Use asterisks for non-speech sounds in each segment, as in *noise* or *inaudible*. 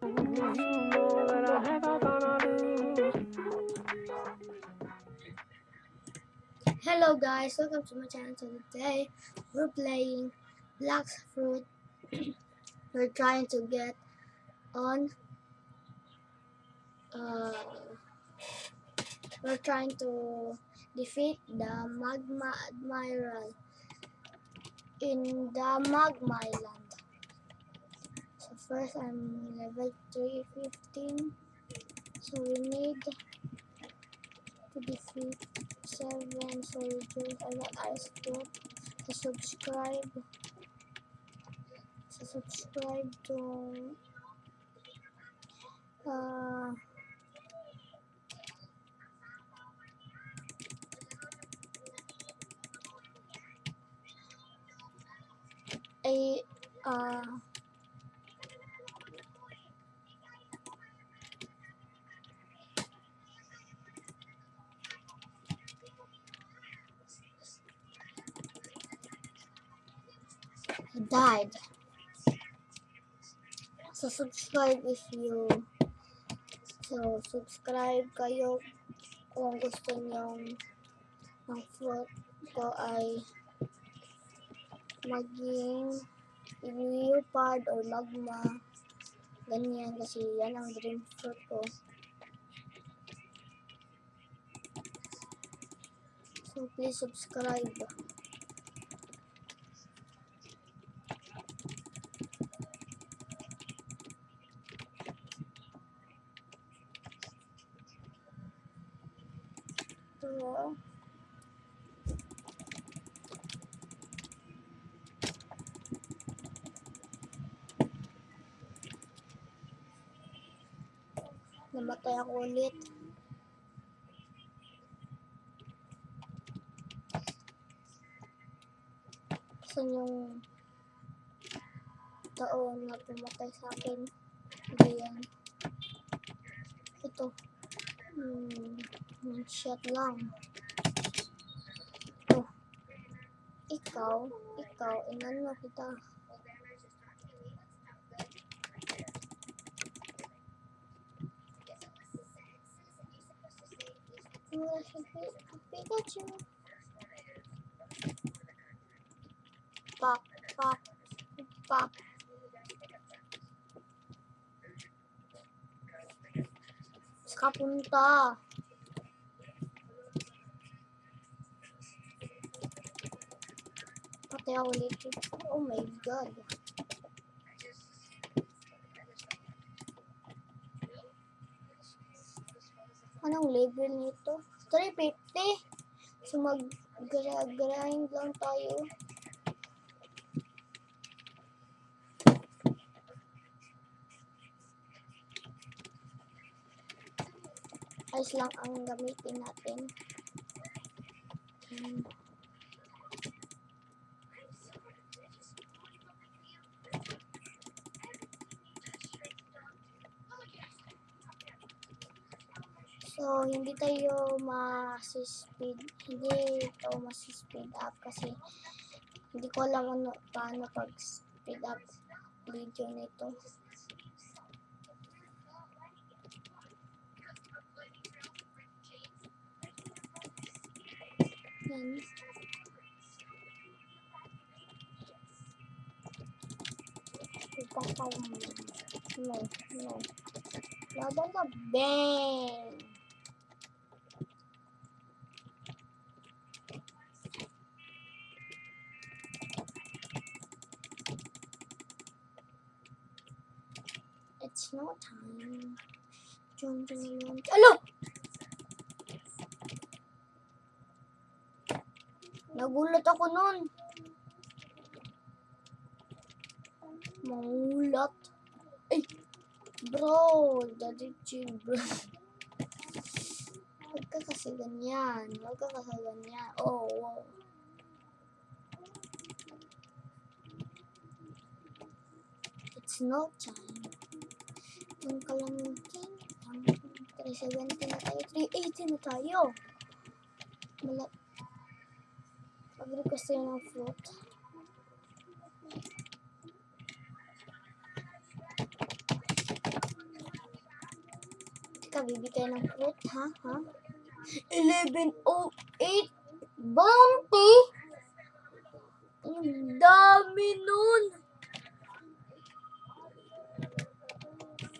Hello guys, welcome to my channel. So today we're playing Black Fruit. *clears throat* we're trying to get on. Uh, we're trying to defeat the Magma Admiral in the Magma Island. First I'm level 315. So we need to defeat seven soldiers. I got ice block. To subscribe. To subscribe to uh a uh died. So subscribe if you so subscribe kayo kung gusto niyo ng fruit ko ay maging leopard or magma. Ganyan kasi yan ang dream fruit ko. So please subscribe So, namatay ako ulit. Saan yung taon na pumatay sa akin? Hindi yan. Ito. Hmm. Shot lang. Ito. Ikaw, ikaw, inano kita. Pikachu. Pak, pak, pak. Saka punta. Patay ako ulit. Oh my god. Anong level nito? 350? So mag-grind lang tayo. Ice lang ang gamitin natin. Hmm. Hindi tayo mas-speed, hindi ito mas-speed up kasi hindi ko alam ano, paano pag-speed up video nito. Yan. Ipapam. No, no. Laban ka, bang! It's no time. Dun, dun, dun. Alo! Nagulat ako nun. Mangulat. Ay! Bro, daddy chill, bro. Huwag ka kasi ganyan. Huwag ka kasi ganyan. Oh, wow. It's no time. Yung kalamingking. 370 na tayo. 380 na tayo. Mala Mag-request tayo ng fruit. ka, bibigay ng fruit, ha? Ha? 11.08 bounty? Ang dami nun!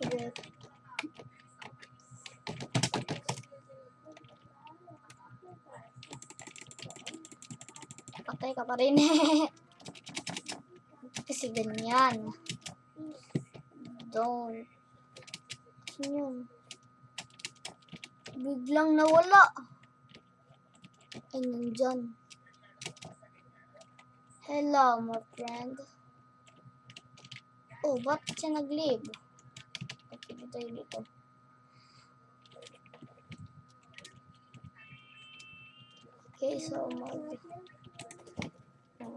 Sige. Patay ka pa rin. *laughs* Kasi ganyan. Don't. Ano yun? Biglang nawala. Ay, nandyan. Hello, my friend. Oh, ba't siya nag-leave? Dito tayo dito. Okay, so mag... Ano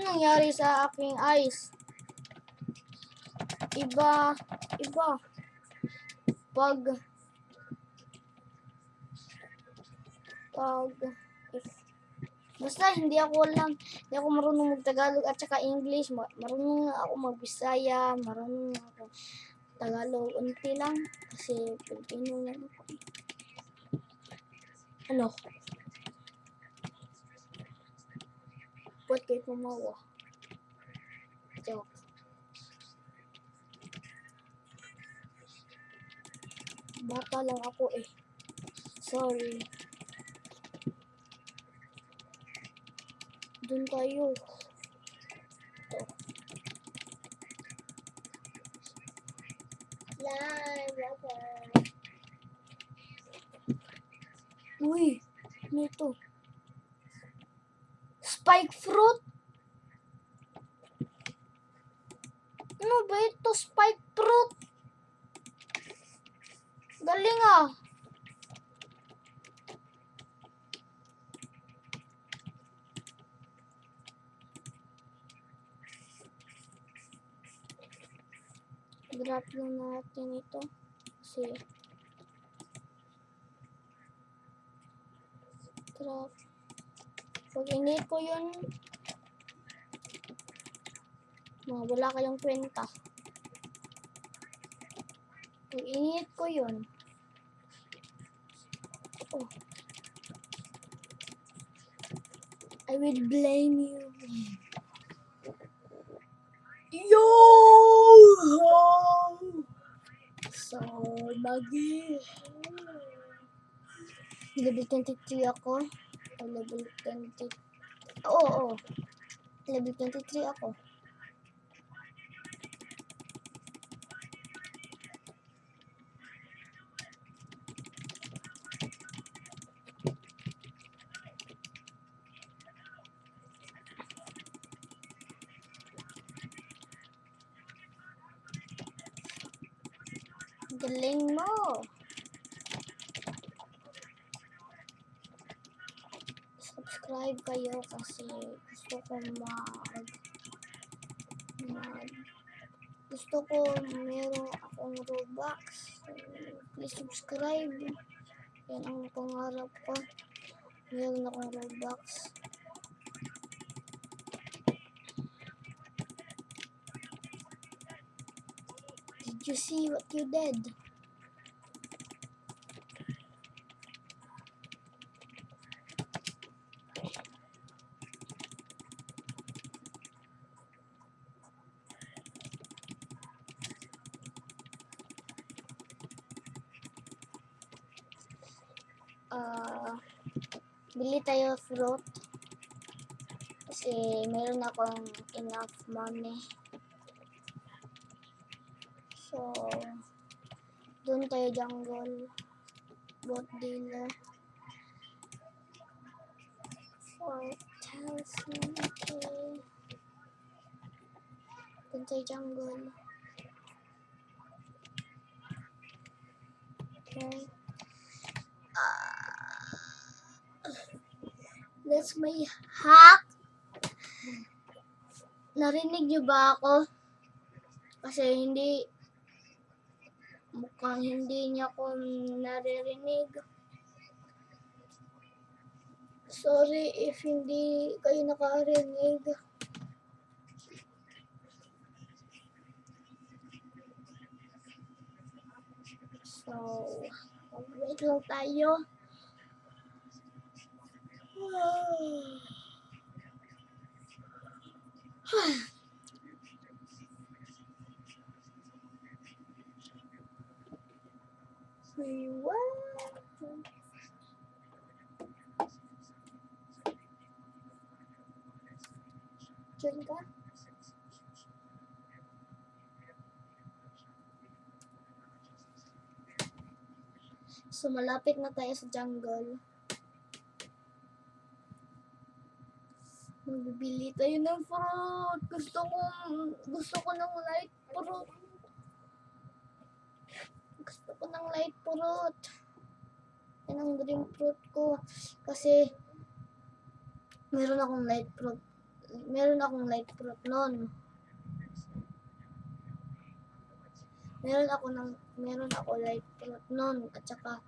nangyari sa aking eyes? Iba, iba. Pag, pag, if- basta hindi ako lang, hindi ako marunong mag-Tagalog at saka English. Ma- Marunong ako mag-Bisaya, marunong ako Tagalog. Unti lang, kasi Pilipino lang ako. Ano? Ba't kayo tumawa? Joke. Bata lang ako eh. Sorry. Bunda yok. La la la. Uy, nito. Spike fruit? Drop lang natin ito. Kasi drop. Pag init ko yun, mga wala kayong kwenta. Pag init ko yun, oh, I will blame you. Yo! So, magi. Level 23 ako. Level 20. Oo, oo. Level 23 ako. Galing mo. Subscribe kayo kasi gusto ko mag, mag gusto ko meron akong Robux. So, please subscribe. Yan ang pangarap ko. Meron akong Robux. Did you see what you did? Bili tayo fruit. Kasi meron akong enough money. So, doon tayo jungle. Bot dealer. 4,000 okay. Doon tayo jungle. Okay. That's my hack. Narinig niyo ba ako? Kasi hindi, mukhang hindi niya ako naririnig. Sorry if hindi kayo nakarinig. So, wait lang tayo. Ka? So, malapit na tayo sa jungle. Magbibili tayo ng fruit. Gusto ko, gusto ko ng light fruit. Gusto ko ng light fruit. Yan ang dream fruit ko. Kasi, meron akong light fruit. Meron akong light fruit noon. Meron ako ng meron ako light fruit noon at saka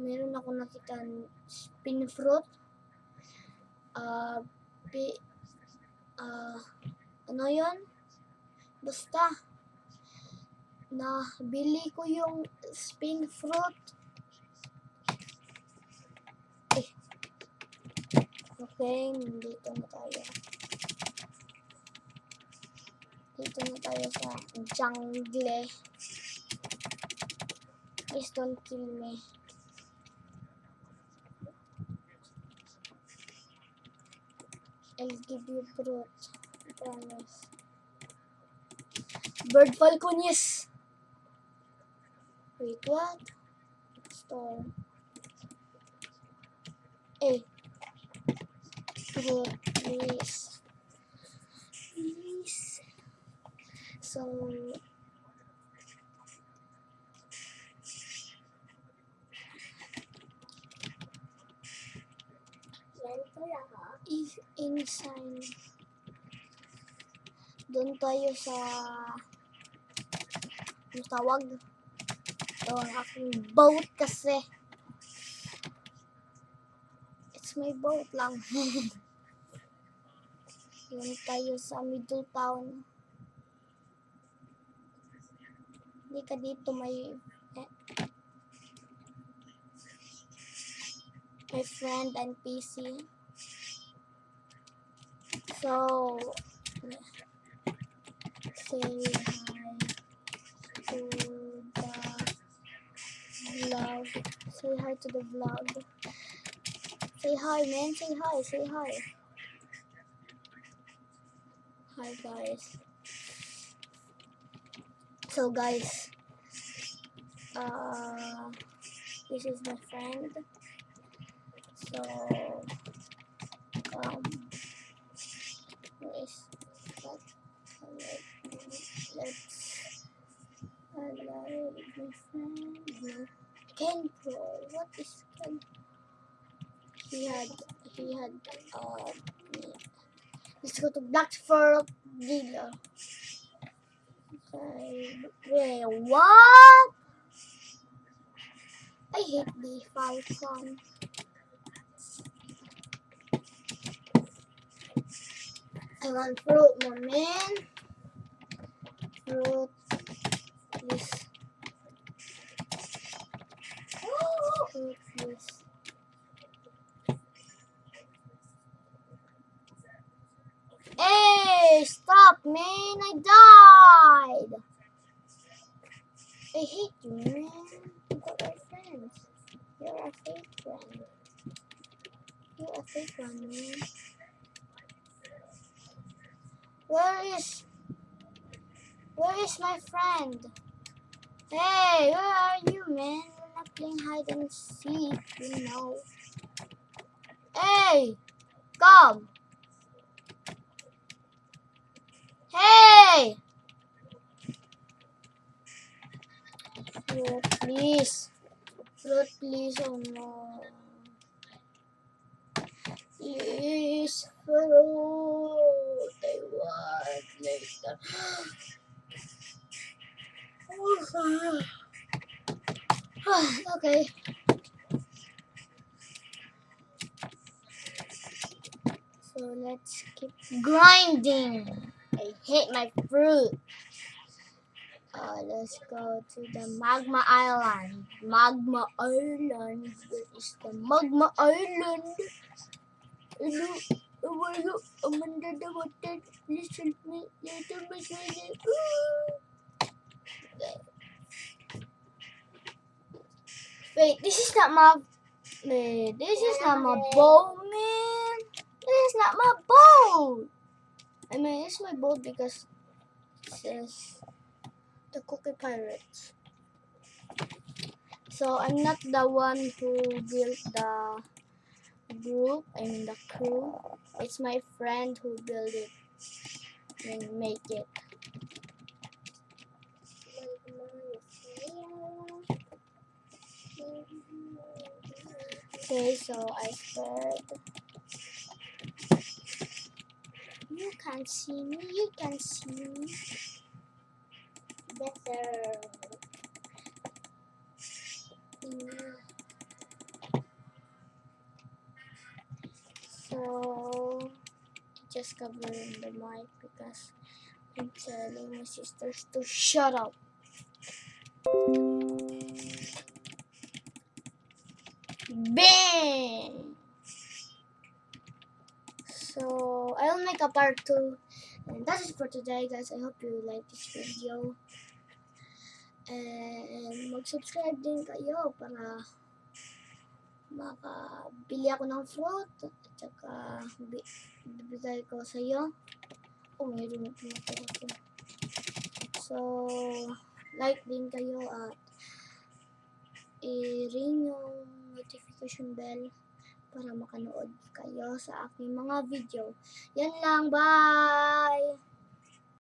meron ako nakita spin fruit. Ah, pi, ah, ano 'yon? Basta na bili ko yung spin fruit. Eh. Okay, dito na tayo. Dito na tayo sa jungle. Please don't kill me. I'll give you fruit. I promise. Bird falconies. Wait, what? Store. Fruit, please. Please. So, is inside. Doon tayo sa ano tawag? Ito ang aking boat kasi. It's my boat lang. *laughs* Doon tayo sa middle town. Hindi ka dito may eh, my friend and PC. So, say hi to the vlog. Say hi to the vlog. Say hi, man. Say hi. Say hi. Hi, guys. So, guys, uh, this is my friend. So, um, that? Let's allow friend. No. Pro. What is Ken? He had, uh, he had, uh, let's go to Blackford Villa. Okay, wait, what? I hate the Falcon. I'm float them in. Float this. Float this. Hey, stop, man. I died. I hate you, man. But we're friends. You're a fake friend. You're a fake one, man. Where is Where is my friend? Hey, where are you, man? We're not playing hide and seek, you know. Hey, come. Hey. Oh, please. Lord, please, oh no. Please, fruit. I *sighs* okay. So let's keep grinding. I hate my fruit. Uh, let's go to the Magma Island. Magma Island. Where is the Magma Island? I'm under the water. Please help me. Wait, this is not my. Wait, this is not my boat, man. This is not my boat. I mean, it's my boat because it says the Cookie Pirates. So I'm not the one who built the group, I mean the crew. It's my friend who built it and make it. Okay, so I said you can see me, you can see me better. Covering the mic because I'm telling my sisters to shut up. Bang! So I'll make a part two. And that's it for today guys. I hope you like this video. And mag-subscribe din kayo para makabili ako ng fruit at saka bi- bibigay ko sa iyo. Oh, mayroon na pinatira. So, like din kayo at i-ring yung notification bell para makanood kayo sa aking mga video. Yan lang, bye!